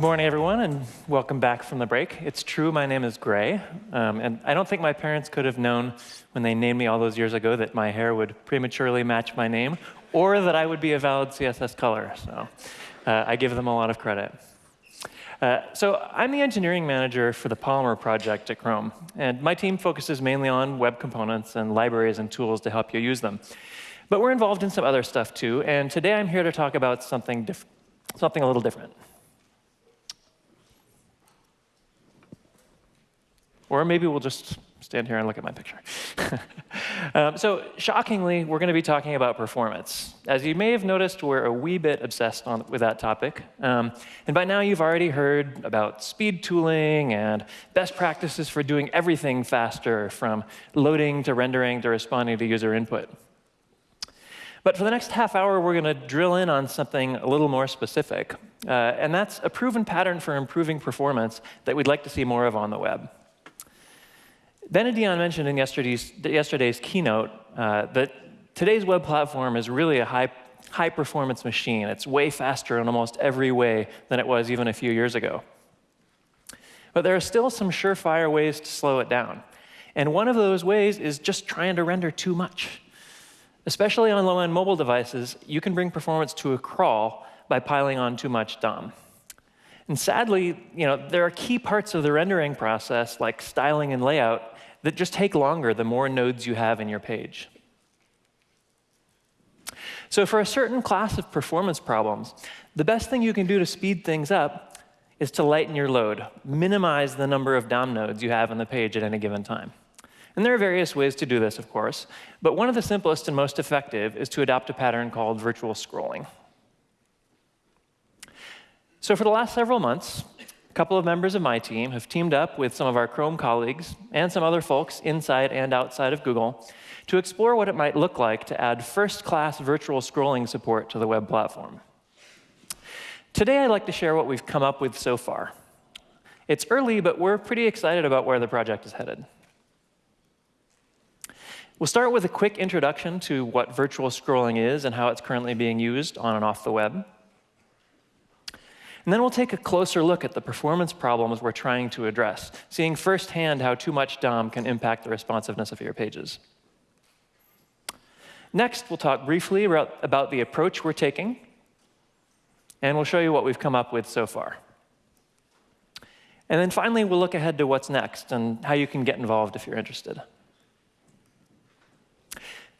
morning, everyone, and welcome back from the break. It's true, my name is Gray, um, and I don't think my parents could have known when they named me all those years ago that my hair would prematurely match my name, or that I would be a valid CSS color, so uh, I give them a lot of credit. Uh, so I'm the engineering manager for the Polymer project at Chrome, and my team focuses mainly on web components and libraries and tools to help you use them. But we're involved in some other stuff too, and today I'm here to talk about something, something a little different. Or maybe we'll just stand here and look at my picture. um, so shockingly, we're going to be talking about performance. As you may have noticed, we're a wee bit obsessed on, with that topic. Um, and by now, you've already heard about speed tooling and best practices for doing everything faster, from loading to rendering to responding to user input. But for the next half hour, we're going to drill in on something a little more specific. Uh, and that's a proven pattern for improving performance that we'd like to see more of on the web. Dion mentioned in yesterday's, yesterday's keynote uh, that today's web platform is really a high, high performance machine. It's way faster in almost every way than it was even a few years ago. But there are still some surefire ways to slow it down. And one of those ways is just trying to render too much. Especially on low-end mobile devices, you can bring performance to a crawl by piling on too much DOM. And sadly, you know, there are key parts of the rendering process, like styling and layout, that just take longer the more nodes you have in your page. So for a certain class of performance problems, the best thing you can do to speed things up is to lighten your load, minimize the number of DOM nodes you have on the page at any given time. And there are various ways to do this, of course, but one of the simplest and most effective is to adopt a pattern called virtual scrolling. So for the last several months, a couple of members of my team have teamed up with some of our Chrome colleagues and some other folks inside and outside of Google to explore what it might look like to add first-class virtual scrolling support to the web platform. Today, I'd like to share what we've come up with so far. It's early, but we're pretty excited about where the project is headed. We'll start with a quick introduction to what virtual scrolling is and how it's currently being used on and off the web. And then we'll take a closer look at the performance problems we're trying to address, seeing firsthand how too much DOM can impact the responsiveness of your pages. Next, we'll talk briefly about the approach we're taking, and we'll show you what we've come up with so far. And then finally, we'll look ahead to what's next and how you can get involved if you're interested.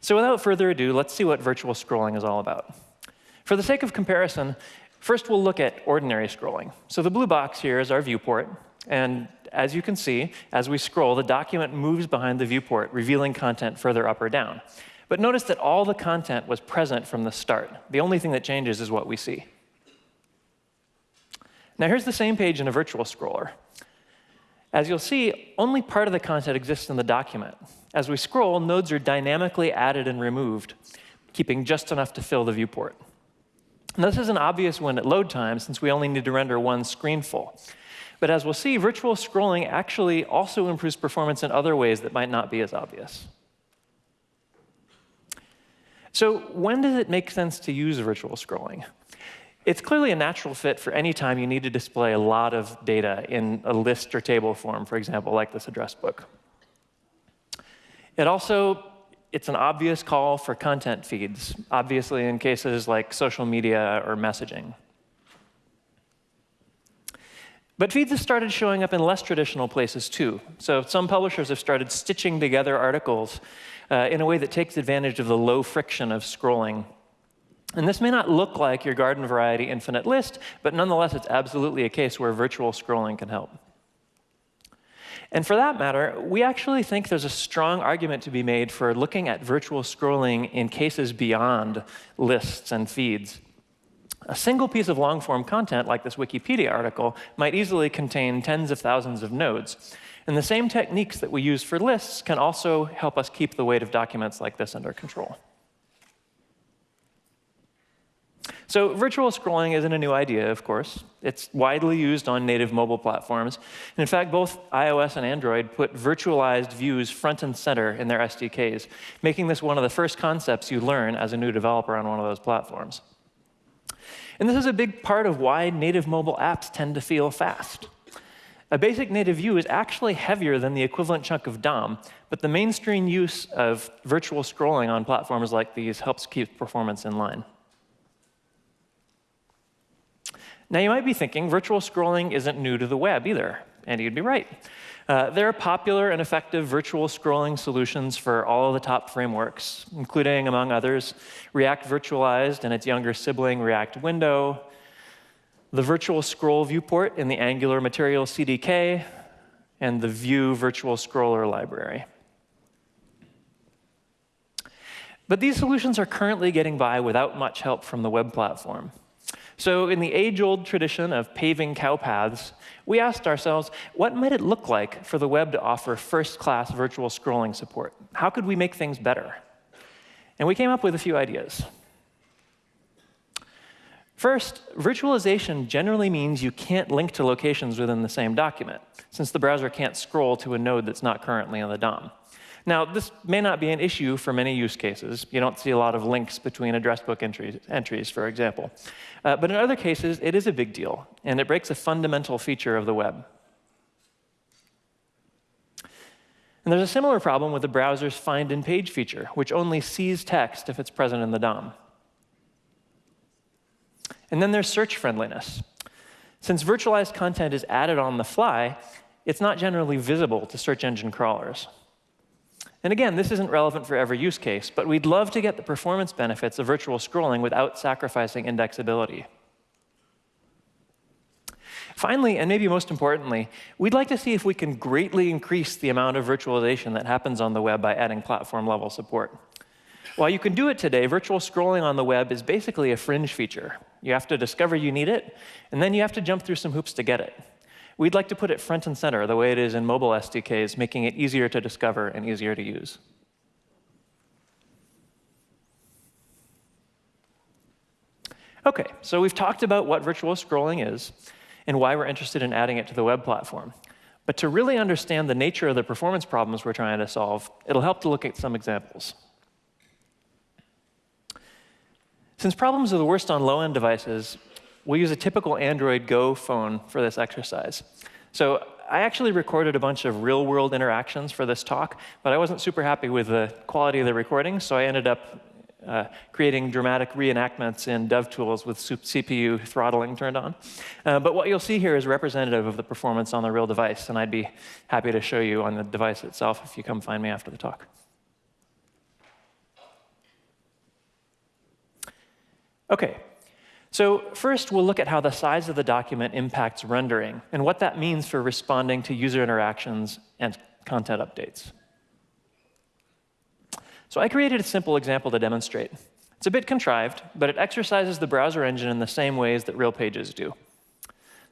So without further ado, let's see what virtual scrolling is all about. For the sake of comparison, First, we'll look at ordinary scrolling. So the blue box here is our viewport. And as you can see, as we scroll, the document moves behind the viewport, revealing content further up or down. But notice that all the content was present from the start. The only thing that changes is what we see. Now here's the same page in a virtual scroller. As you'll see, only part of the content exists in the document. As we scroll, nodes are dynamically added and removed, keeping just enough to fill the viewport. Now, this is an obvious one at load time, since we only need to render one screenful. But as we'll see, virtual scrolling actually also improves performance in other ways that might not be as obvious. So when does it make sense to use virtual scrolling? It's clearly a natural fit for any time you need to display a lot of data in a list or table form, for example, like this address book. It also it's an obvious call for content feeds, obviously in cases like social media or messaging. But feeds have started showing up in less traditional places too. So some publishers have started stitching together articles uh, in a way that takes advantage of the low friction of scrolling. And this may not look like your garden variety infinite list, but nonetheless, it's absolutely a case where virtual scrolling can help. And for that matter, we actually think there's a strong argument to be made for looking at virtual scrolling in cases beyond lists and feeds. A single piece of long-form content, like this Wikipedia article, might easily contain tens of thousands of nodes. And the same techniques that we use for lists can also help us keep the weight of documents like this under control. So virtual scrolling isn't a new idea, of course. It's widely used on native mobile platforms. And in fact, both iOS and Android put virtualized views front and center in their SDKs, making this one of the first concepts you learn as a new developer on one of those platforms. And this is a big part of why native mobile apps tend to feel fast. A basic native view is actually heavier than the equivalent chunk of DOM, but the mainstream use of virtual scrolling on platforms like these helps keep performance in line. Now, you might be thinking virtual scrolling isn't new to the web either, and you'd be right. Uh, there are popular and effective virtual scrolling solutions for all of the top frameworks, including, among others, React Virtualized and its younger sibling, React Window, the virtual scroll viewport in the Angular Material CDK, and the Vue virtual scroller library. But these solutions are currently getting by without much help from the web platform. So in the age-old tradition of paving cow paths, we asked ourselves, what might it look like for the web to offer first-class virtual scrolling support? How could we make things better? And we came up with a few ideas. First, virtualization generally means you can't link to locations within the same document, since the browser can't scroll to a node that's not currently on the DOM. Now, this may not be an issue for many use cases. You don't see a lot of links between address book entries, entries for example. Uh, but in other cases, it is a big deal, and it breaks a fundamental feature of the web. And there's a similar problem with the browser's find in page feature, which only sees text if it's present in the DOM. And then there's search friendliness. Since virtualized content is added on the fly, it's not generally visible to search engine crawlers. And again, this isn't relevant for every use case, but we'd love to get the performance benefits of virtual scrolling without sacrificing indexability. Finally, and maybe most importantly, we'd like to see if we can greatly increase the amount of virtualization that happens on the web by adding platform-level support. While you can do it today, virtual scrolling on the web is basically a fringe feature. You have to discover you need it, and then you have to jump through some hoops to get it. We'd like to put it front and center the way it is in mobile SDKs, making it easier to discover and easier to use. OK, so we've talked about what virtual scrolling is and why we're interested in adding it to the web platform. But to really understand the nature of the performance problems we're trying to solve, it'll help to look at some examples. Since problems are the worst on low-end devices, we'll use a typical Android Go phone for this exercise. So I actually recorded a bunch of real-world interactions for this talk, but I wasn't super happy with the quality of the recording, so I ended up uh, creating dramatic reenactments in DevTools with CPU throttling turned on. Uh, but what you'll see here is representative of the performance on the real device, and I'd be happy to show you on the device itself if you come find me after the talk. OK, so first we'll look at how the size of the document impacts rendering and what that means for responding to user interactions and content updates. So I created a simple example to demonstrate. It's a bit contrived, but it exercises the browser engine in the same ways that real pages do.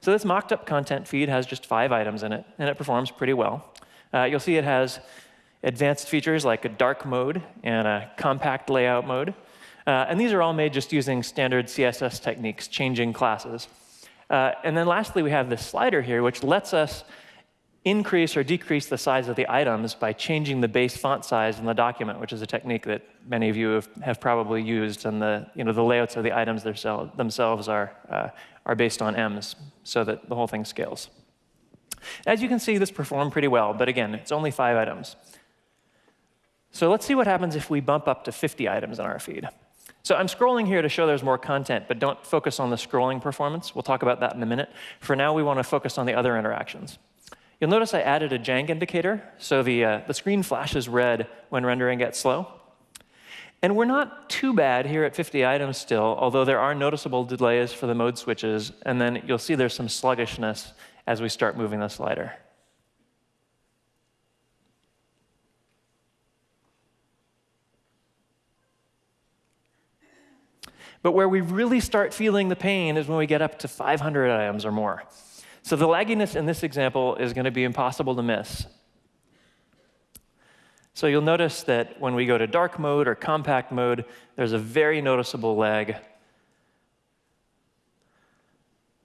So this mocked up content feed has just five items in it, and it performs pretty well. Uh, you'll see it has advanced features like a dark mode and a compact layout mode. Uh, and these are all made just using standard CSS techniques, changing classes. Uh, and then lastly, we have this slider here, which lets us increase or decrease the size of the items by changing the base font size in the document, which is a technique that many of you have, have probably used. And the, you know, the layouts of the items themselves are, uh, are based on ems, so that the whole thing scales. As you can see, this performed pretty well. But again, it's only five items. So let's see what happens if we bump up to 50 items in our feed. So I'm scrolling here to show there's more content, but don't focus on the scrolling performance. We'll talk about that in a minute. For now, we want to focus on the other interactions. You'll notice I added a jank indicator, so the, uh, the screen flashes red when rendering gets slow. And we're not too bad here at 50 items still, although there are noticeable delays for the mode switches, and then you'll see there's some sluggishness as we start moving the slider. But where we really start feeling the pain is when we get up to 500 items or more. So the lagginess in this example is going to be impossible to miss. So you'll notice that when we go to dark mode or compact mode, there's a very noticeable lag.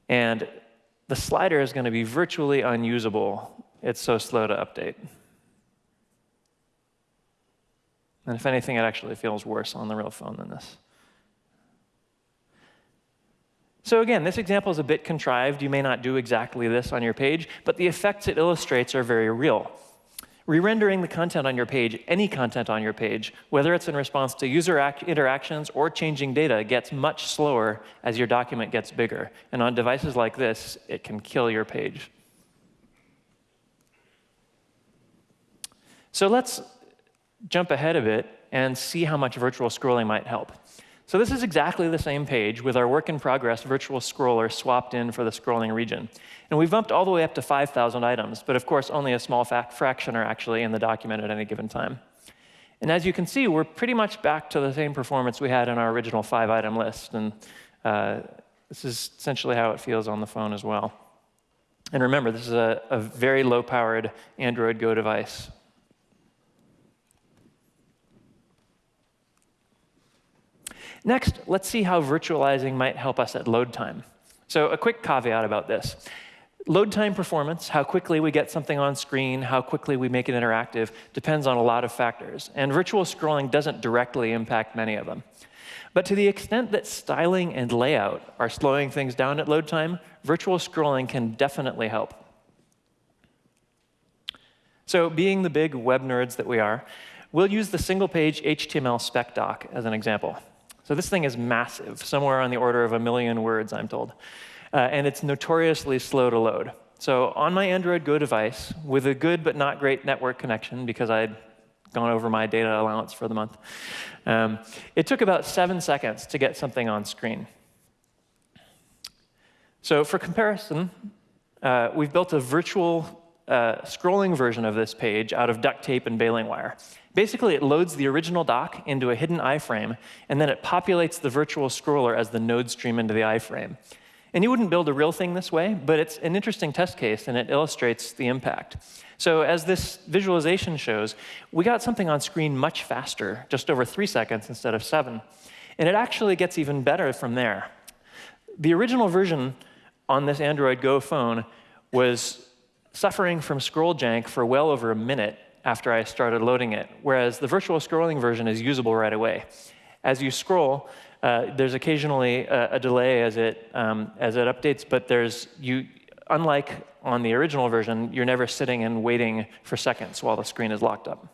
And the slider is going to be virtually unusable. It's so slow to update. And if anything, it actually feels worse on the real phone than this. So again, this example is a bit contrived. You may not do exactly this on your page, but the effects it illustrates are very real. Re-rendering the content on your page, any content on your page, whether it's in response to user interactions or changing data, gets much slower as your document gets bigger. And on devices like this, it can kill your page. So let's jump ahead a bit and see how much virtual scrolling might help. So this is exactly the same page with our work in progress virtual scroller swapped in for the scrolling region. And we've bumped all the way up to 5,000 items, but of course only a small fraction are actually in the document at any given time. And as you can see, we're pretty much back to the same performance we had in our original five item list. And uh, this is essentially how it feels on the phone as well. And remember, this is a, a very low powered Android Go device. Next, let's see how virtualizing might help us at load time. So a quick caveat about this. Load time performance, how quickly we get something on screen, how quickly we make it interactive, depends on a lot of factors. And virtual scrolling doesn't directly impact many of them. But to the extent that styling and layout are slowing things down at load time, virtual scrolling can definitely help. So being the big web nerds that we are, we'll use the single-page HTML spec doc as an example. So this thing is massive, somewhere on the order of a million words, I'm told. Uh, and it's notoriously slow to load. So on my Android Go device, with a good but not great network connection, because I'd gone over my data allowance for the month, um, it took about seven seconds to get something on screen. So for comparison, uh, we've built a virtual uh, scrolling version of this page out of duct tape and baling wire. Basically, it loads the original doc into a hidden iframe, and then it populates the virtual scroller as the node stream into the iframe. And you wouldn't build a real thing this way, but it's an interesting test case, and it illustrates the impact. So as this visualization shows, we got something on screen much faster, just over three seconds instead of seven. And it actually gets even better from there. The original version on this Android Go phone was suffering from scroll jank for well over a minute after I started loading it, whereas the virtual scrolling version is usable right away. As you scroll, uh, there's occasionally a, a, delay as it, um, as it updates, but there's, you, unlike on the original version, you're never sitting and waiting for seconds while the screen is locked up.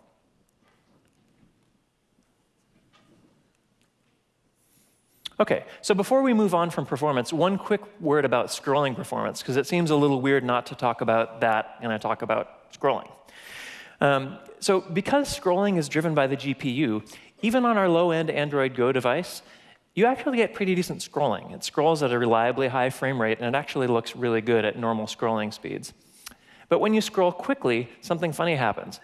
OK, so before we move on from performance, one quick word about scrolling performance, because it seems a little weird not to talk about that when I talk about scrolling. Um, so because scrolling is driven by the GPU, even on our low-end Android Go device, you actually get pretty decent scrolling. It scrolls at a reliably high frame rate, and it actually looks really good at normal scrolling speeds. But when you scroll quickly, something funny happens.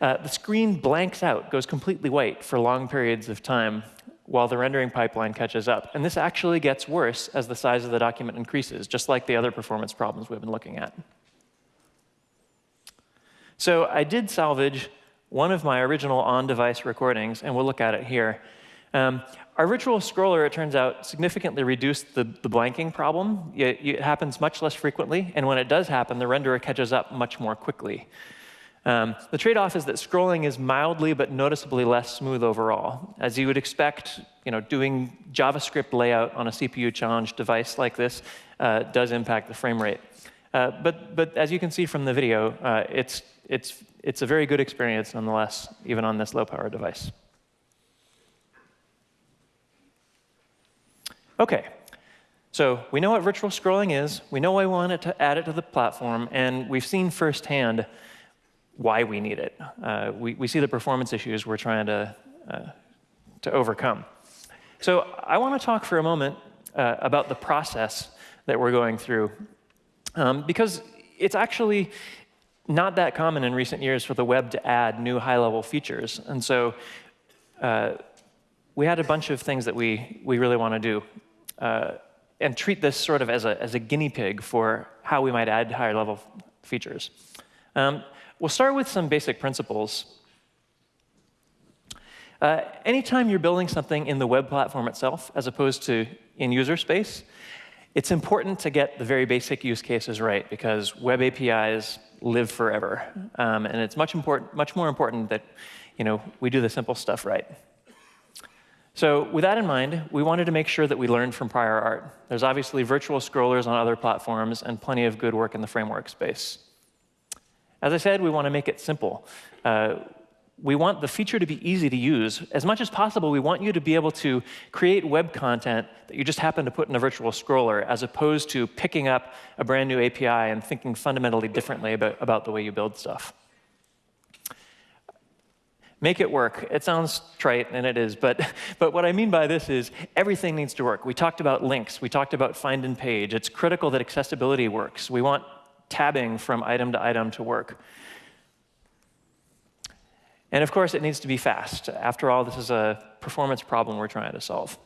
Uh, the screen blanks out, goes completely white for long periods of time while the rendering pipeline catches up. And this actually gets worse as the size of the document increases, just like the other performance problems we've been looking at. So I did salvage one of my original on-device recordings, and we'll look at it here. Um, our virtual scroller, it turns out, significantly reduced the, the blanking problem. It, it, happens much less frequently, and when it does happen, the renderer catches up much more quickly. Um, the trade-off is that scrolling is mildly but noticeably less smooth overall. As you would expect, you know, doing JavaScript layout on a CPU-challenged device like this uh, does impact the frame rate. Uh, but, but as you can see from the video, uh, it's, it's, it's a very good experience nonetheless, even on this low-power device. OK, so we know what virtual scrolling is. We know why we want to add it to the platform. And we've seen firsthand why we need it. Uh, we, we see the performance issues we're trying to, uh, to overcome. So I want to talk for a moment uh, about the process that we're going through um, because it's actually not that common in recent years for the web to add new high-level features. And so uh, we had a bunch of things that we, we really want to do uh, and treat this sort of as a, as a guinea pig for how we might add higher-level features. Um, we'll start with some basic principles. Uh, anytime you're building something in the web platform itself, as opposed to in user space, it's important to get the very basic use cases right, because web APIs live forever. Um, and it's much, important, much more important that you know, we do the simple stuff right. So with that in mind, we wanted to make sure that we learned from prior art. There's obviously virtual scrollers on other platforms and plenty of good work in the framework space. As I said, we want to make it simple. Uh, we want the feature to be easy to use. As much as possible, we want you to be able to create web content that you just happen to put in a virtual scroller, as opposed to picking up a brand new API and thinking fundamentally differently about, about the way you build stuff. Make it work. It sounds trite, and it is, but, but what I mean by this is everything needs to work. We talked about links. We talked about find and page. It's critical that accessibility works. We want tabbing from item to item to work. And of course, it needs to be fast. After all, this is a performance problem we're trying to solve.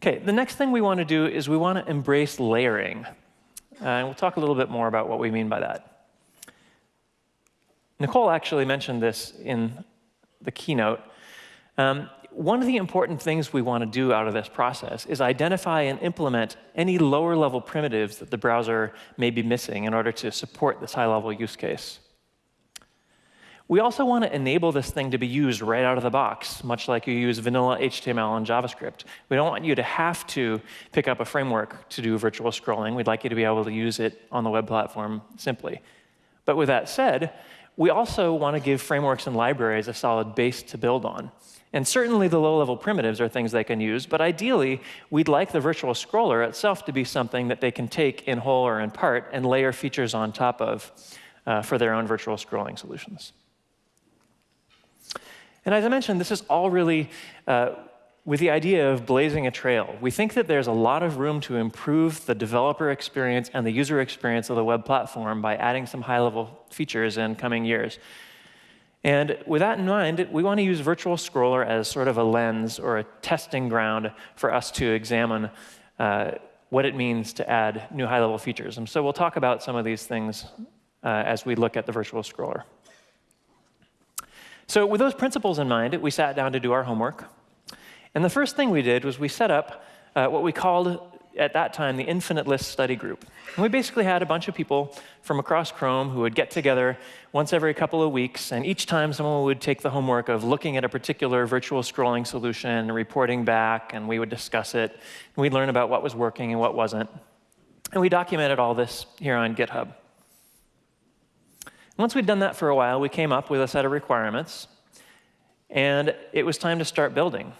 OK, the next thing we want to do is we want to embrace layering. Uh, and we'll talk a little bit more about what we mean by that. Nicole actually mentioned this in the keynote. Um, one of the important things we want to do out of this process is identify and implement any lower level primitives that the browser may be missing in order to support this high level use case. We also want to enable this thing to be used right out of the box, much like you use vanilla HTML and JavaScript. We don't want you to have to pick up a framework to do virtual scrolling. We'd like you to be able to use it on the web platform simply. But with that said, we also want to give frameworks and libraries a solid base to build on. And certainly the low-level primitives are things they can use, but ideally, we'd like the virtual scroller itself to be something that they can take in whole or in part and layer features on top of uh, for their own virtual scrolling solutions. And as I mentioned, this is all really uh, with the idea of blazing a trail. We think that there's a lot of room to improve the developer experience and the user experience of the web platform by adding some high-level features in coming years. And with that in mind, we want to use Virtual Scroller as sort of a lens or a testing ground for us to examine uh, what it means to add new high-level features. And so we'll talk about some of these things uh, as we look at the Virtual Scroller. So with those principles in mind, we sat down to do our homework. And the first thing we did was we set up uh, what we called at that time the infinite list study group. And we basically had a bunch of people from across Chrome who would get together once every couple of weeks, and each time someone would take the homework of looking at a particular virtual scrolling solution and reporting back, and we would discuss it, and we'd learn about what was working and what wasn't. And we documented all this here on GitHub. Once we'd done that for a while, we came up with a set of requirements, and it was time to start building.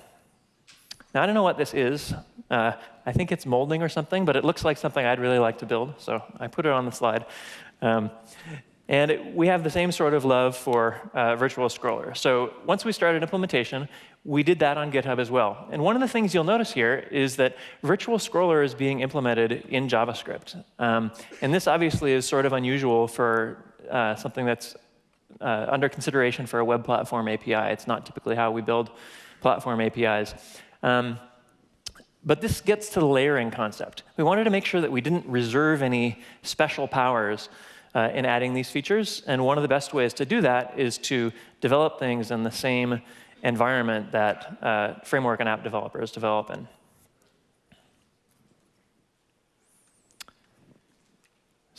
Now, I don't know what this is. Uh, I think it's molding or something, but it looks like something I'd really like to build, so I put it on the slide. Um, and it, we have the same sort of love for uh, virtual scroller. So once we started implementation, we did that on GitHub as well. And one of the things you'll notice here is that virtual scroller is being implemented in JavaScript. Um, and this obviously is sort of unusual for uh, something that's uh, under consideration for a web platform API. It's not typically how we build platform APIs. Um, but this gets to the layering concept. We wanted to make sure that we didn't reserve any special powers uh, in adding these features. And one of the best ways to do that is to develop things in the same environment that uh, framework and app developers develop in.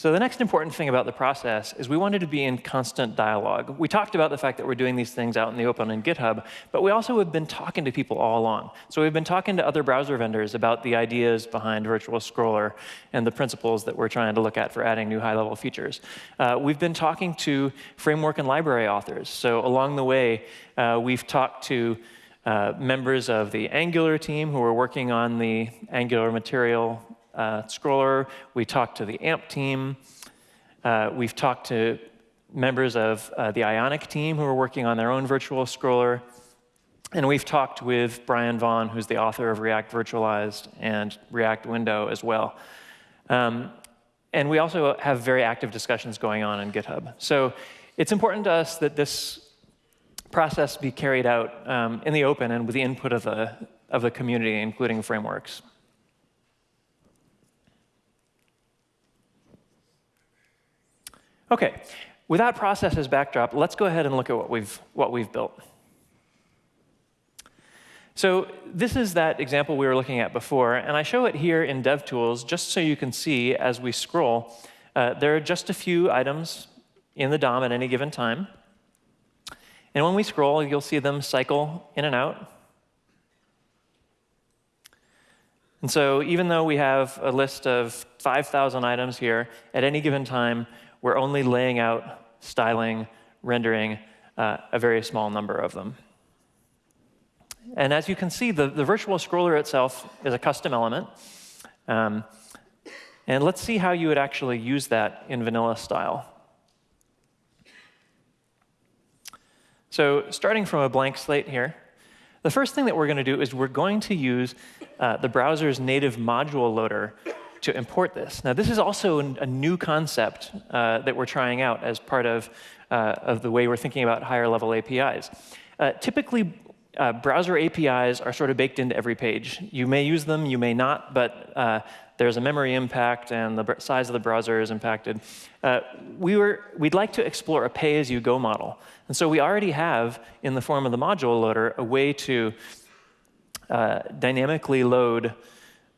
So the next important thing about the process is we wanted to be in constant dialogue. We talked about the fact that we're doing these things out in the open in GitHub, but we also have been talking to people all along. So we've been talking to other browser vendors about the ideas behind Virtual Scroller and the principles that we're trying to look at for adding new high-level features. Uh, we've been talking to framework and library authors. So along the way, uh, we've talked to uh, members of the Angular team who are working on the Angular material uh, Scroller. We talked to the AMP team. Uh, we've talked to members of uh, the Ionic team who are working on their own virtual scroller. And we've talked with Brian Vaughn, who's the author of React Virtualized and React Window as well. Um, and we also have very active discussions going on in GitHub. So it's important to us that this process be carried out um, in the open and with the input of the, of the community, including frameworks. OK, with that process as backdrop, let's go ahead and look at what we've, what we've built. So this is that example we were looking at before, and I show it here in DevTools just so you can see as we scroll. Uh, there are just a few items in the DOM at any given time. And when we scroll, you'll see them cycle in and out. And so even though we have a list of 5,000 items here, at any given time, we're only laying out, styling, rendering uh, a very small number of them. And as you can see, the, the virtual scroller itself is a custom element. Um, and let's see how you would actually use that in vanilla style. So starting from a blank slate here, the first thing that we're going to do is we're going to use uh, the browser's native module loader to import this. Now, this is also a new concept uh, that we're trying out as part of, uh, of the way we're thinking about higher level APIs. Uh, typically, uh, browser APIs are sort of baked into every page. You may use them, you may not, but uh, there's a memory impact and the size of the browser is impacted. Uh, we were, we'd like to explore a pay-as-you-go model. And so we already have, in the form of the module loader, a way to dynamically load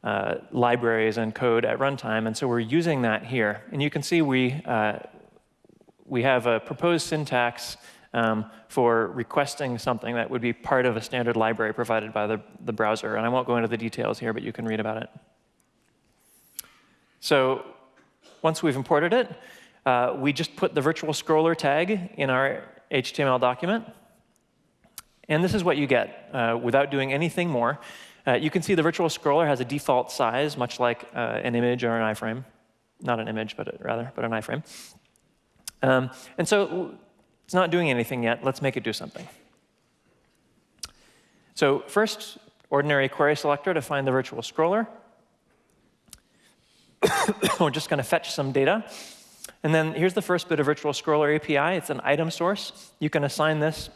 uh, libraries and code at runtime. And so we're using that here. And you can see we, uh, we have a proposed syntax um, for requesting something that would be part of a standard library provided by the, the browser. And I won't go into the details here, but you can read about it. So once we've imported it, uh, we just put the virtual scroller tag in our HTML document. And this is what you get uh, without doing anything more. Uh, you can see the virtual scroller has a default size, much like uh, an image or an iframe. Not an image, but rather, but an iframe. Um, and so it's not doing anything yet. Let's make it do something. So first, ordinary query selector to find the virtual scroller. We're just going to fetch some data. And then here's the first bit of virtual scroller API. It's an item source. You can assign this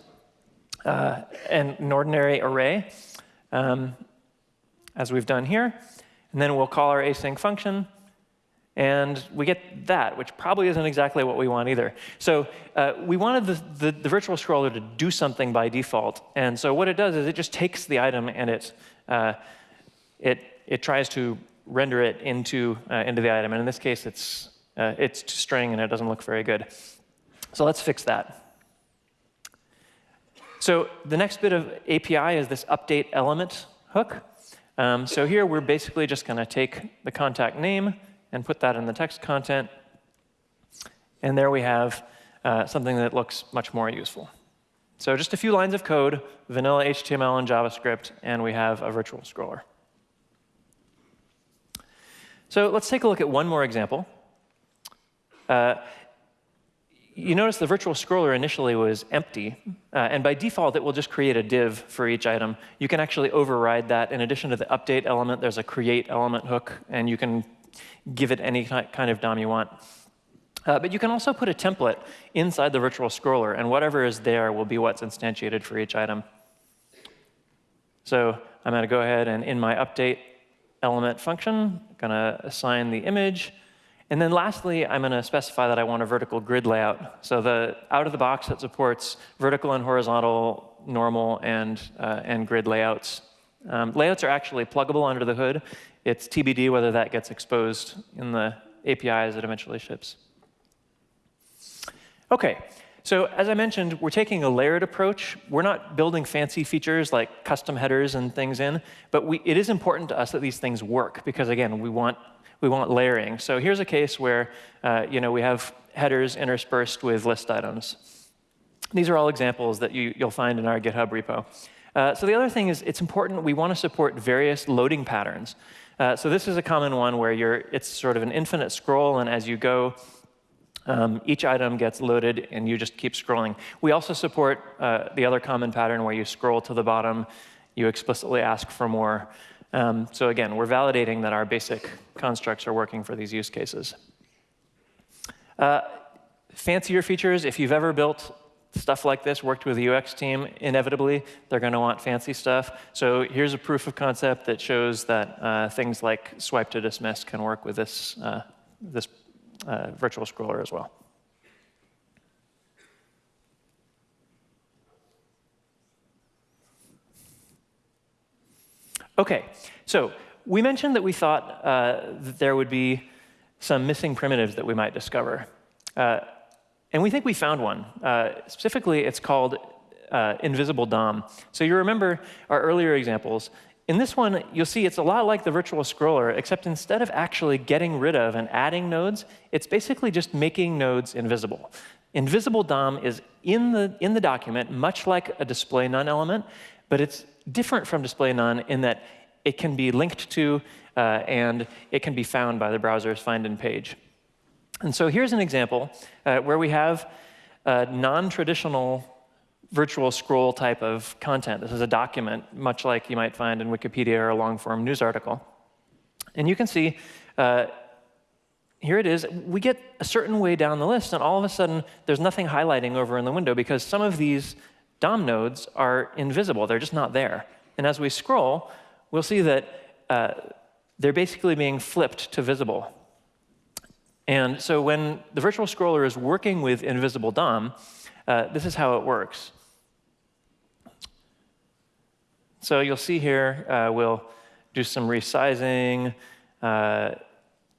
uh, an, an, ordinary array, um, as we've done here. And then we'll call our async function. And we get that, which probably isn't exactly what we want either. So uh, we wanted the, the, the, virtual scroller to do something by default. And so what it does is it just takes the item and it, uh, it, it tries to render it into, uh, into the item. And in this case, it's, uh, it's string and it doesn't look very good. So let's fix that. So the next bit of API is this update element hook. Um, so here we're basically just going to take the contact name, and put that in the text content. And there we have uh, something that looks much more useful. So just a few lines of code, vanilla HTML and JavaScript, and we have a virtual scroller. So let's take a look at one more example. Uh, you notice the virtual scroller initially was empty, uh, and by default, it will just create a div for each item. You can actually override that. In addition to the update element, there's a create element hook, and you can give it any kind of DOM you want. Uh, but you can also put a template inside the virtual scroller, and whatever is there will be what's instantiated for each item. So I'm going to go ahead and in my update element function, I'm going to assign the image. And then lastly, I'm going to specify that I want a vertical grid layout. So the out of the box that supports vertical and horizontal, normal, and, uh, and grid layouts. Um, layouts are actually pluggable under the hood. It's TBD whether that gets exposed in the API as it eventually ships. OK, so as I mentioned, we're taking a layered approach. We're not building fancy features like custom headers and things in, but we, it is important to us that these things work because, again, we want, we want layering. So here's a case where uh, you know, we have headers interspersed with list items. These are all examples that you, you'll find in our GitHub repo. Uh, so the other thing is it's important we want to support various loading patterns. Uh, so this is a common one where you're, it's sort of an infinite scroll, and as you go, um, each item gets loaded, and you just keep scrolling. We also support uh, the other common pattern where you scroll to the bottom, you explicitly ask for more. Um, so again, we're validating that our basic constructs are working for these use cases. Uh, fancier features, if you've ever built stuff like this, worked with the UX team, inevitably they're going to want fancy stuff. So here's a proof of concept that shows that uh, things like swipe to dismiss can work with this, uh, this uh, virtual scroller as well. OK, so we mentioned that we thought uh, that there would be some missing primitives that we might discover. Uh, and we think we found one. Uh, specifically, it's called uh, invisible DOM. So you remember our earlier examples. In this one, you'll see it's a lot like the virtual scroller, except instead of actually getting rid of and adding nodes, it's basically just making nodes invisible. Invisible DOM is in the, in the document, much like a display none element, but it's different from display none in that it can be linked to uh, and it can be found by the browser's find in page. And so here's an example uh, where we have a non-traditional virtual scroll type of content. This is a document, much like you might find in Wikipedia or a long-form news article. And you can see, uh, here it is. We get a certain way down the list, and all of a sudden, there's nothing highlighting over in the window because some of these DOM nodes are invisible. They're just not there. And as we scroll, we'll see that uh, they're basically being flipped to visible. And so when the virtual scroller is working with invisible DOM, uh, this is how it works. So you'll see here, uh, we'll do some resizing, uh,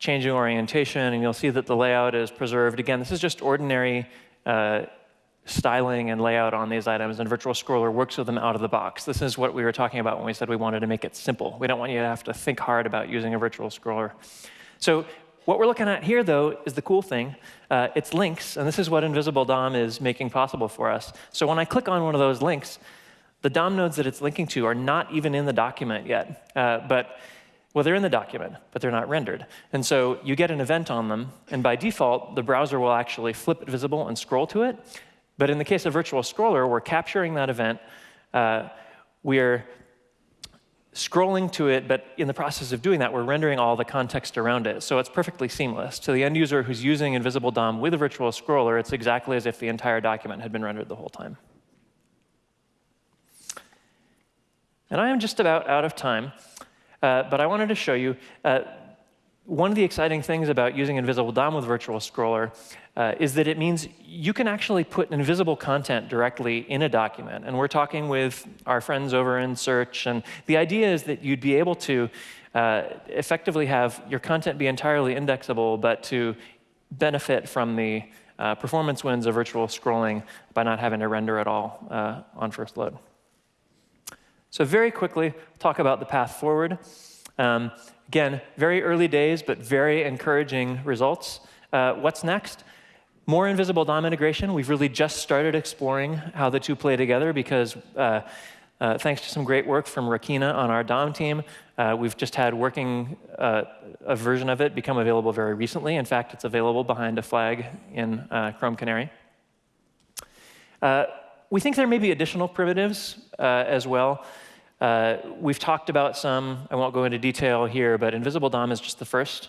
changing orientation, and you'll see that the layout is preserved. Again, this is just ordinary uh, styling and layout on these items, and Virtual Scroller works with them out of the box. This is what we were talking about when we said we wanted to make it simple. We don't want you to have to think hard about using a virtual scroller. So what we're looking at here, though, is the cool thing. Uh, it's links, and this is what Invisible DOM is making possible for us. So when I click on one of those links, the DOM nodes that it's linking to are not even in the document yet. Uh, but, well, they're in the document, but they're not rendered. And so you get an event on them, and by default, the browser will actually flip it visible and scroll to it. But in the case of Virtual Scroller, we're capturing that event. Uh, we're scrolling to it, but in the process of doing that, we're rendering all the context around it. So it's perfectly seamless. To the end user who's using Invisible DOM with a virtual scroller, it's exactly as if the entire document had been rendered the whole time. And I am just about out of time, uh, but I wanted to show you uh, one of the exciting things about using Invisible DOM with Virtual Scroller uh, is that it means you can actually put invisible content directly in a document. And we're talking with our friends over in Search, and the idea is that you'd be able to uh, effectively have your content be entirely indexable, but to benefit from the uh, performance wins of virtual scrolling by not having to render at all uh, on first load. So very quickly, talk about the path forward. Um, again, very early days, but very encouraging results. Uh, what's next? More invisible DOM integration. We've really just started exploring how the two play together because uh, uh, thanks to some great work from Rakina on our DOM team, uh, we've just had working uh, a version of it become available very recently. In fact, it's available behind a flag in uh, Chrome Canary. we think there may be additional primitives as well. Uh, we've talked about some. I won't go into detail here, but Invisible DOM is just the first.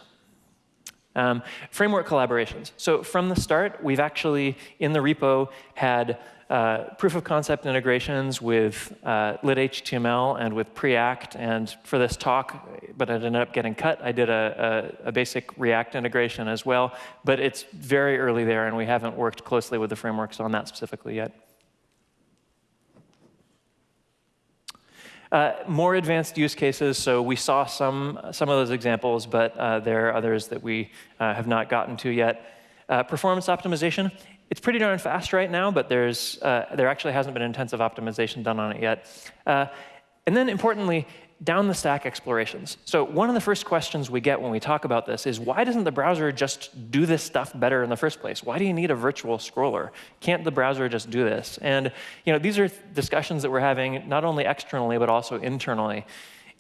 Um, framework collaborations. So from the start, we've actually, in the repo, had uh, proof of concept integrations with uh, lit-HTML and with Preact. And for this talk, but it ended up getting cut, I did a, a, a, basic React integration as well. But it's very early there, and we haven't worked closely with the frameworks on that specifically yet. Uh, more advanced use cases, so we saw some, some of those examples, but uh, there are others that we uh, have not gotten to yet. Uh, performance optimization, it's pretty darn fast right now, but there's, uh, there actually hasn't been intensive optimization done on it yet. Uh, and then importantly, down the stack explorations. So one of the first questions we get when we talk about this is why doesn't the browser just do this stuff better in the first place? Why do you need a virtual scroller? Can't the browser just do this? And you know, these are discussions that we're having not only externally but also internally.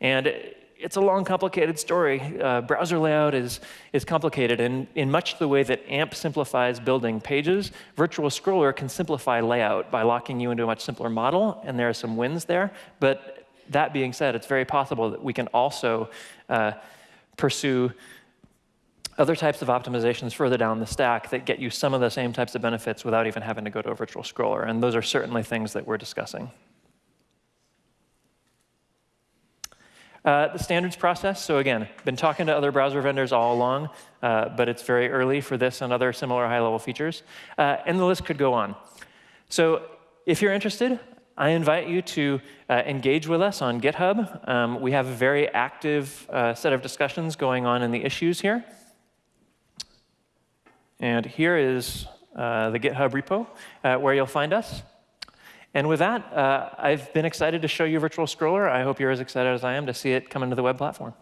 And it's a long, complicated story. Uh, browser layout is, is complicated, and in much the way that AMP simplifies building pages, Virtual Scroller can simplify layout by locking you into a much simpler model, and there are some wins there. But that being said, it's very possible that we can also uh, pursue other types of optimizations further down the stack that get you some of the same types of benefits without even having to go to a virtual scroller. And those are certainly things that we're discussing. Uh, the standards process, so again, been talking to other browser vendors all along, uh, but it's very early for this and other similar high-level features. Uh, and the list could go on. So if you're interested, I invite you to uh, engage with us on GitHub. Um, we have a very active uh, set of discussions going on in the issues here. And here is uh, the GitHub repo uh, where you'll find us. And with that, uh, I've been excited to show you Virtual Scroller. I hope you're as excited as I am to see it come into the web platform.